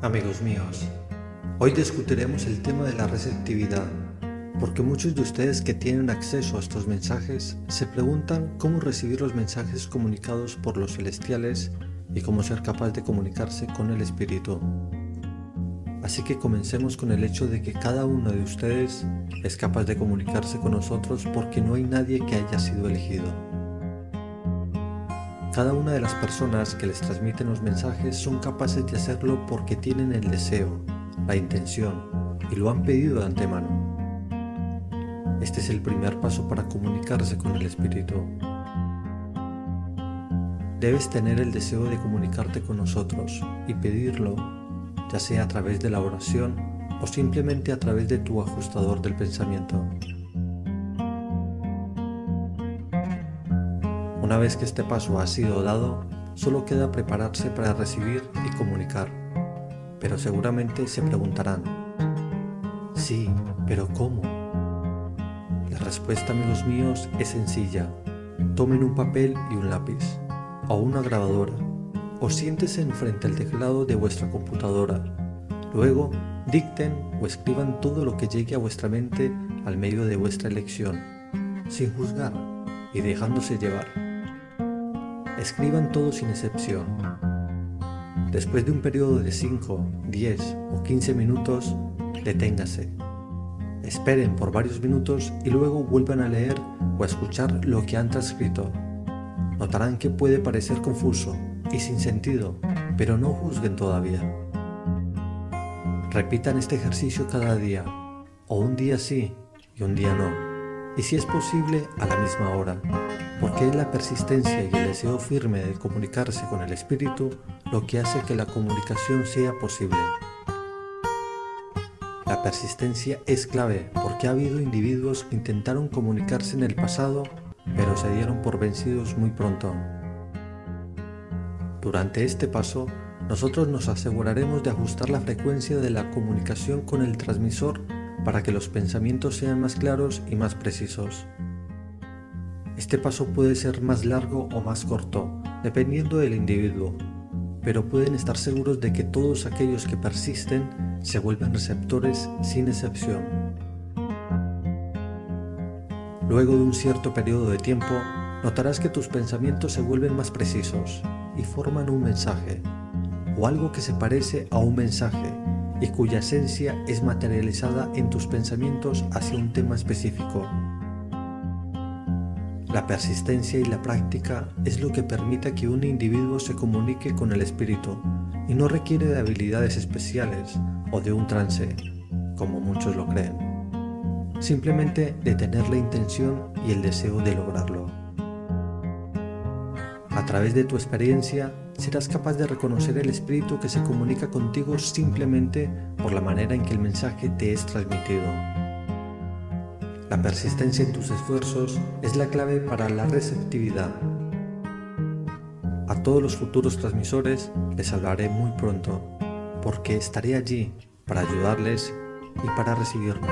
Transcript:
Amigos míos, hoy discutiremos el tema de la receptividad, porque muchos de ustedes que tienen acceso a estos mensajes se preguntan cómo recibir los mensajes comunicados por los celestiales y cómo ser capaz de comunicarse con el Espíritu. Así que comencemos con el hecho de que cada uno de ustedes es capaz de comunicarse con nosotros porque no hay nadie que haya sido elegido. Cada una de las personas que les transmiten los mensajes son capaces de hacerlo porque tienen el deseo, la intención y lo han pedido de antemano. Este es el primer paso para comunicarse con el Espíritu. Debes tener el deseo de comunicarte con nosotros y pedirlo, ya sea a través de la oración o simplemente a través de tu ajustador del pensamiento. Una vez que este paso ha sido dado, solo queda prepararse para recibir y comunicar. Pero seguramente se preguntarán, sí, pero ¿cómo? La respuesta, amigos míos, es sencilla. Tomen un papel y un lápiz, o una grabadora, o siéntese enfrente al teclado de vuestra computadora. Luego, dicten o escriban todo lo que llegue a vuestra mente al medio de vuestra elección, sin juzgar y dejándose llevar. Escriban todo sin excepción. Después de un periodo de 5, 10 o 15 minutos, deténgase. Esperen por varios minutos y luego vuelvan a leer o a escuchar lo que han transcrito. Notarán que puede parecer confuso y sin sentido, pero no juzguen todavía. Repitan este ejercicio cada día, o un día sí y un día no, y si es posible a la misma hora porque es la persistencia y el deseo firme de comunicarse con el Espíritu lo que hace que la comunicación sea posible. La persistencia es clave porque ha habido individuos que intentaron comunicarse en el pasado pero se dieron por vencidos muy pronto. Durante este paso, nosotros nos aseguraremos de ajustar la frecuencia de la comunicación con el transmisor para que los pensamientos sean más claros y más precisos. Este paso puede ser más largo o más corto, dependiendo del individuo, pero pueden estar seguros de que todos aquellos que persisten se vuelven receptores sin excepción. Luego de un cierto periodo de tiempo, notarás que tus pensamientos se vuelven más precisos y forman un mensaje, o algo que se parece a un mensaje y cuya esencia es materializada en tus pensamientos hacia un tema específico. La persistencia y la práctica es lo que permite que un individuo se comunique con el espíritu y no requiere de habilidades especiales o de un trance, como muchos lo creen. Simplemente de tener la intención y el deseo de lograrlo. A través de tu experiencia serás capaz de reconocer el espíritu que se comunica contigo simplemente por la manera en que el mensaje te es transmitido. La persistencia en tus esfuerzos es la clave para la receptividad. A todos los futuros transmisores les hablaré muy pronto, porque estaré allí para ayudarles y para recibirnos.